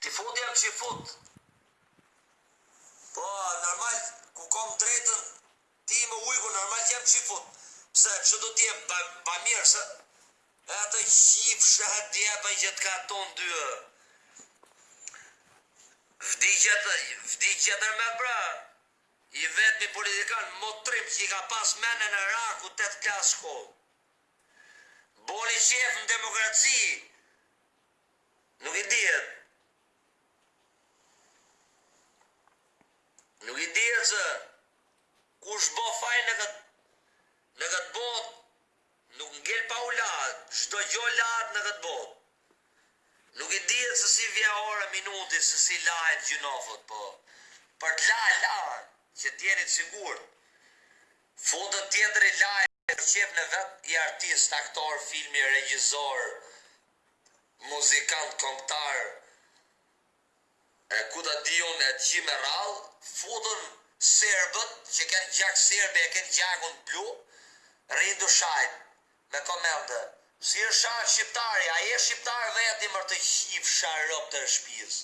Ti fut jam çifut. Po normal ku kom drejtën ti më ujku normal që jam çifut pse s'do të jem pa pa mir se e të qifsha ti e bën gjith katundi ë vdiqja të vdiqja të me pra i vetmi politikan ma trim që i ka pas mend në Irak u tet klas shkoll boni qejf në demokraci Nuk i dihet. Nuk i dihet se kush bo faj në këtë botë nuk ngel pa u la, çdo gjë lahet në këtë botë. Nuk i dihet se si vjen ora minuti, se si lahen gjynahet, po për t'u la lahen, që të jeni të sigurt. Foto tjetri live për qejf në vet i artist, aktor, filmi, regjizor, muzikant kombëtar e ku ta di unë e të gjithë me radhë futen serbët që kanë gjak serbi e kanë gjakun blu rrinë tu sha me komente si e shan shqiptari a je shqiptar dhe ti mër të qifsha robt e shpis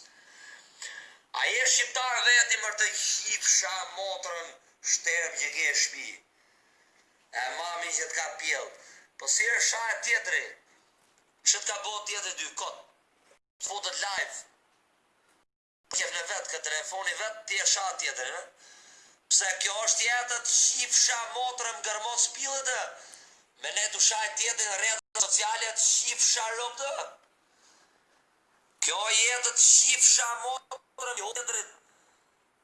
a je shqiptar dhe ti mër të qifsha motrën shterpë që ke shpi e mamin që të ka pjellë po si e shan tjetri Ç'të ka bo tjetri ty kot të futet live për qejf në vet ka telefonin vet ti e shan tjetrin ë pse kjo është jeta të qifsha motrën me gërma s'pillet ë me nejt tu sha tjetrin në rrjetet sociale të qifsha robt ë kjo jeta të qifsha motrën tjetrit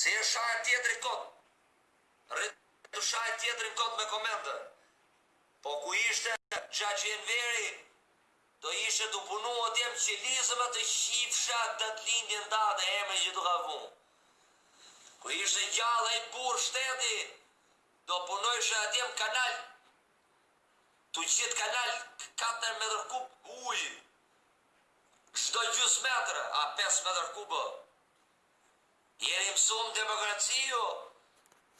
Si e shan tjetrin kot Rri tu sha tjetrin kot me komente Po ku ishte Xhaxhi Enveri Do ishe tu punu atje në qelizëm e të qifsha datlindjen tate dhe emrin që të ka vu Ku ishte gjallë ai burr shteti Do punojshe atje në kanal Tu qit kanal katër metër kub ujë Çdo gjysë metër a pesë metër kub jeni mësu në demokraci ju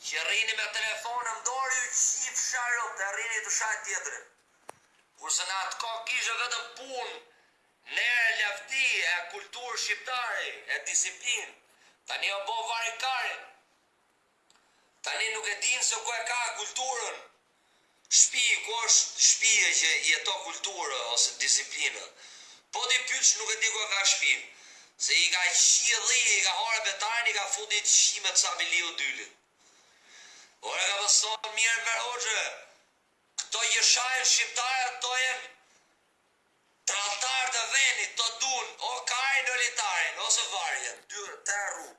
që rrini me telefon në dorë ju qifsha robt e rrini tu sha tjetrin kurse në atë kohë kishte vetëm punë nder lavdi e kulturë shqiptari e disiplinë tani u bo varikarin Tani nuk e dimë se ku e ka kultura shpin ku është shpia që jeto kultura ose disiplina po t'i pytsh nuk e di ku e ka shpin se i ka qi dhi i ka hare betarin i ka fut dit shimet sabiliu dylit ore ka pas thonë mirë enver hoxhe kto që shajnë shqiptarët to jan tradhtar të venit kto dun o karin o litarin ose varjen dy tre rrugë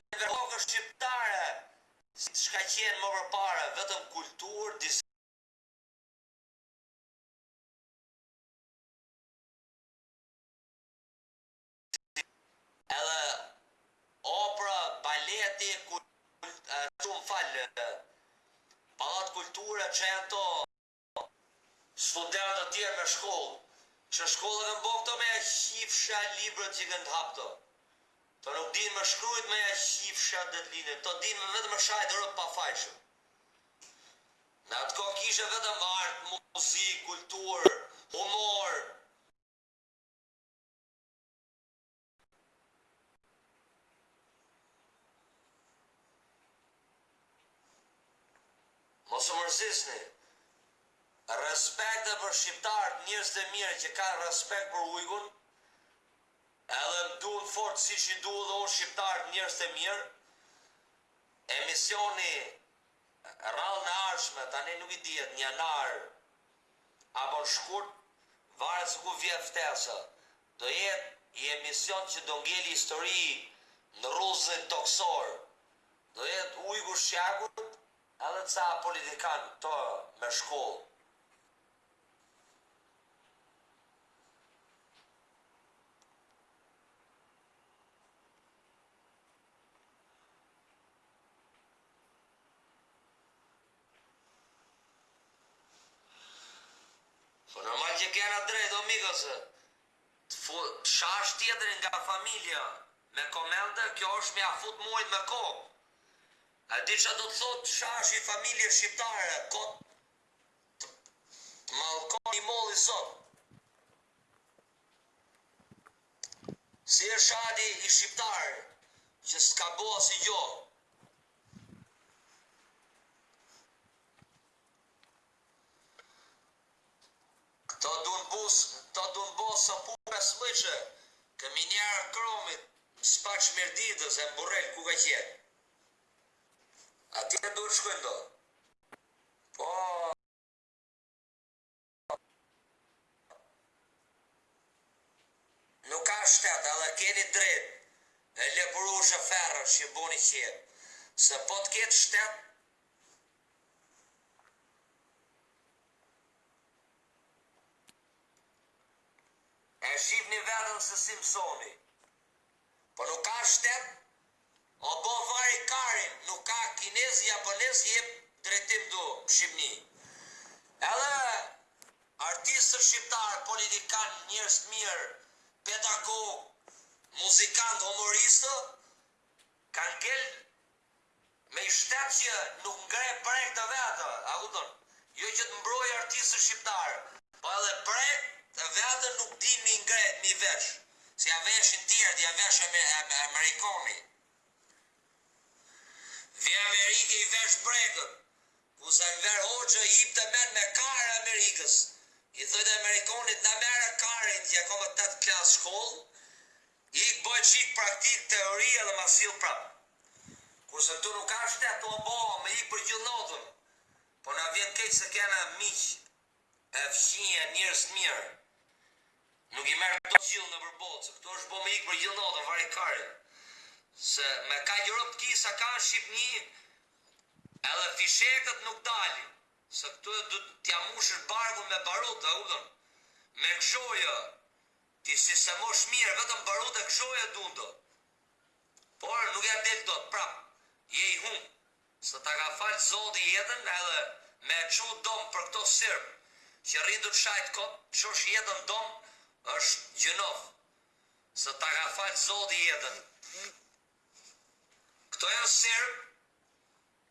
Evropës shqiptare siç ka qenë më përpara vetëm kulturë disa edhe opra baleti kulturë shumë palat kultura çaja to Student të tjerë në shkollë Që shkolla kën bo këto mu ja qifsha librat që kën hap këto Këto nuk dijnë me shkrujt me ja qifsha det linjët këto dijnë vetëm me shajt rob të pafajshëm Në atë kohë kishe vetëm art muzik kultur humor Mos u mërzisni. Respekte për shqiptarët njerëzit e mirë që kanë respekt për ujkun edhe dun fort siç i du dhe unë shqiptarët njerëzit e mirë emisioni radhën e ardhshme tani nuk i dihet në janar apo në shkurt varet se ku vjen ftesa do jetë i' emision që do ngeli histori në rruzin tokësor do jetë Ujku Shijakut edhe ca politikan këto me shkollë. Po normal që kena drejt o mik se të shash tjetrin nga familja me komente kjo është me ja fut murit me kokë a e di ça do të thotë shash i' familje shqiptare kot të mallkon i madhi zot si është shati i' shqiptar që s'ka bo asnjë gjo. Këta dun bo, këta dun bo sa pura slyqe, ke minierë kromit, Spaç Mirditës e n'Burrel ku ka qenë. Atje duhet shkojnë kto. Po. Nuk ka shtet edhe keni drejt e lepurushë ferrësh që boni qejf se po të ketë shtet e shihni veten se si mësoni po nuk ka shtet O bo vari karin nuk ka kinez japonez jep drejtim do shihni edhe artistët shqiptar politikan njerz të mir pedagog muzikant humoristë kan ngel me i shtet që nuk ngre brekt e vet a kupton jo që të mbroj artistët shqiptar po edhe brekt e vet nuk din mi ngre mi vesh Se ja veshin tjerët ja vesh amerikani Vje Amerika i vesh brekët Kurse Enver Hoxha jipte men me kar Amerikës I thojte amerikanit na merre karin ti ako me tet klas shkoll Ik boj çik praktik teori edhe ma sill prap Kurse këtu nuk ka shtet o bo me ik për gjith natën Po na vjen keq se kena miq e fqinje njerëz të mirë nuk i merr dot gjith nëpër botë se këtu është bo me ik për gjith natën vari karin se me kaq rob të kqi sa ka në Shqipni edhe fishekët nuk dalin se këtu e dut tja mushësh barkun me barut e kupton me gzhoja ti sistemosh mirë vetëm barut e gzhoja dun këto por nuk ja del dot prap je i humb Se ta ka fal zoti jetën edhe me e çu dom për këto serb që rri tu t'shajt kot çosh jetën dom është gjynof se ta ka fal zoti jetën këto janë serb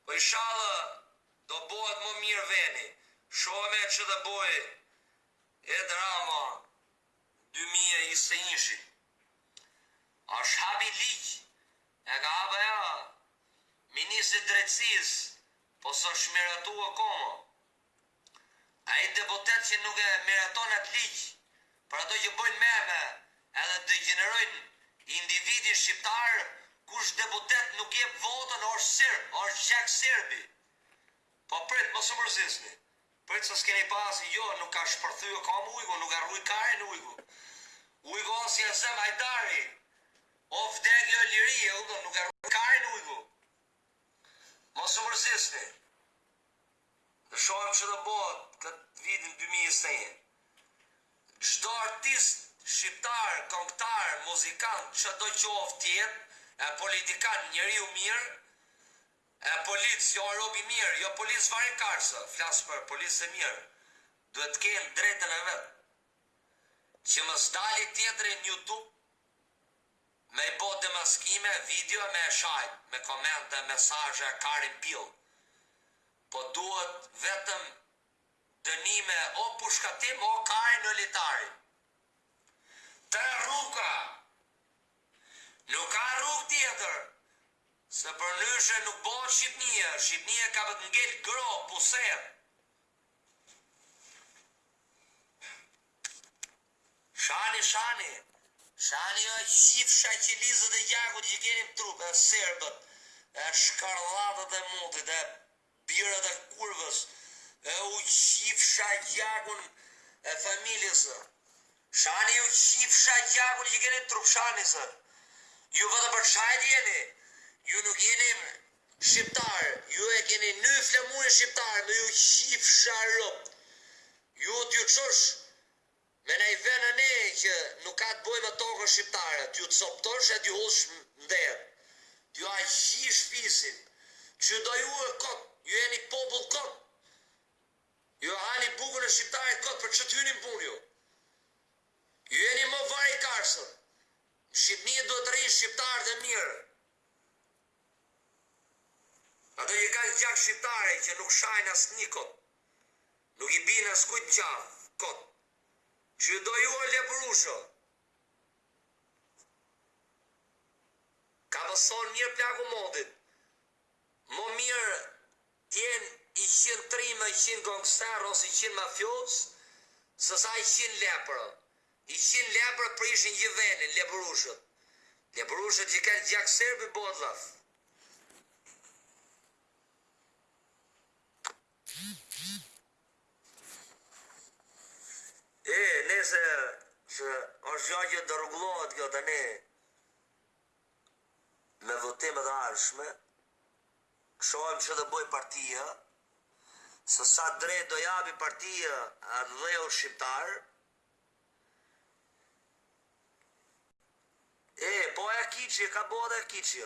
po ishalla do bohet më mir veni shohim ça do boj Edi Rama dy mijë e njëzet e njëshin është hap i ligj E ka hap ja Ministri i Drejtësisë po s'osht miratu akoma. Ai deputet që nuk e miraton atë ligj për ato që bëjnë meme edhe degjenerojnë individin shqiptar kush deputet nuk jep votën osht serb osht gjak serbi po prit mos u mërzisni prit se s'keni pa asgjo nuk ka shpërthy akoma ujku nuk ka rrujt karin ujku ujku si Azem Hajdari O vdekje o liri e kupton nuk e rrojt karin ujku mos u mërzisni të shohim që do bohet kët vitin dy mijë e njëzet e një çdo artist shqiptar kombëtar muzikant që do qoft të jet e politikan njeriu mir e polic jo rob i mir jo polic varikars flas për polic të mir duhet të ken drejtën e vet që mos dali tjetri në jutub Me i bo demaskime video e me e shajt me komente mesazhe karin pill po duhet vetëm dënime o pushkatim o karin në litarin tre rruga nuk ka rrug tjetër se përndryshe nuk bohet shqipnia shqipnia ka për të ngel gro puset. Shani shani shani u qifsha qelizët e gjakut që keni në trup e serbët e shkardhatët e mutit e birët e kurvës e u qifsha gjakun e familjes shani ju qifsha gjakun që keni në trup shani se ju vetëm për shajt jeni ju nuk jeni shqiptar ju e keni ny flamurin shqiptar me ju qifsha robt ju t'ju çosh Me naj ven ane që nuk ka të bojë me tokën shqiptare tju coptosh e tju hodhsh n'det tju a qish fisin ç'u do ju a kot ju jeni popull kot ju e hani bukën e shqiptarit kot për çi të hyni në punë ju ju jeni më varikarsët në shqipni duhet të rrin shqiptarët e mir ato që kan gjak shqiptare që nuk shajn asnji kot Nuk i bin askujt n'qafë kot. Ç'u do ju o lepurushë. Ka mëson mirë plaku motit. Më mirë të jenë i qind trima e i qind gangsterë ose i qind mafiozë se sa i qind lepërë. I qind lepërë prishin gjithë venin, lepurushët. Lepurushët që kanë gjak serb i bëhet llaf. E, nëse që është gja që do rregullohet kjo tani me votimet e ardhshme, shohim që do bëjë partia, se sa drejt do japi partia atdheut shqiptar. E, po e kiçi, ka bo dhe kiçi.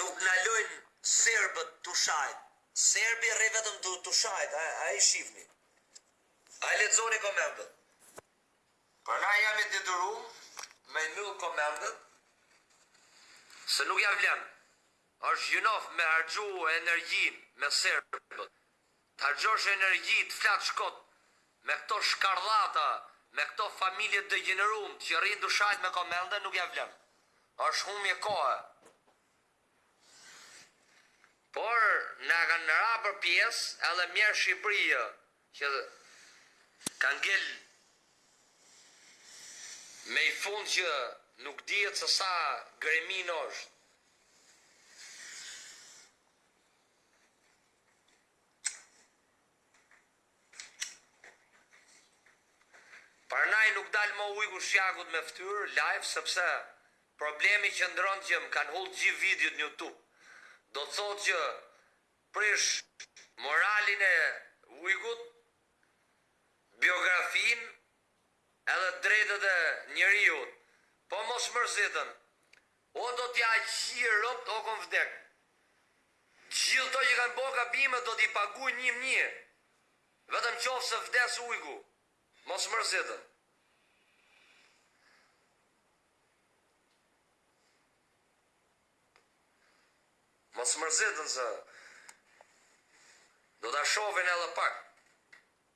Nuk na lonë serbët tu shajt. Serbi rri vetëm tu tu shajt a a i shifni a i lexoni komentet por unë jam i detyrum me i mbyll komentet se nuk ja vlen është gjynof me harxhu energjinë me serbët Ta harxhosh energji të flash kot me këto shkërdhata me këto familje degjenerumt që rrinë tu shajt me komente nuk ja vlen është humbje kohe por na kanë ra për pjesë edhe mjer Shqipëria që ka ngel me i fund që nuk dihet se sa gremin është. Pranaj nuk dal më ujku Shijakut me ftyr live sepse problemi qëndron që më kan hull gjith vidjot në youtube do të thot që prish moralin e ujkut biografin edhe drejtët e njeriut po mos mërzitën Un do tja qi robt o kon vdek gjithë kto që kan bo gabime do ti pagujn nji m'nji vetëm qoft se vdes ujku mos mërziten. Mos mërziten se do ta shofin edhe pak.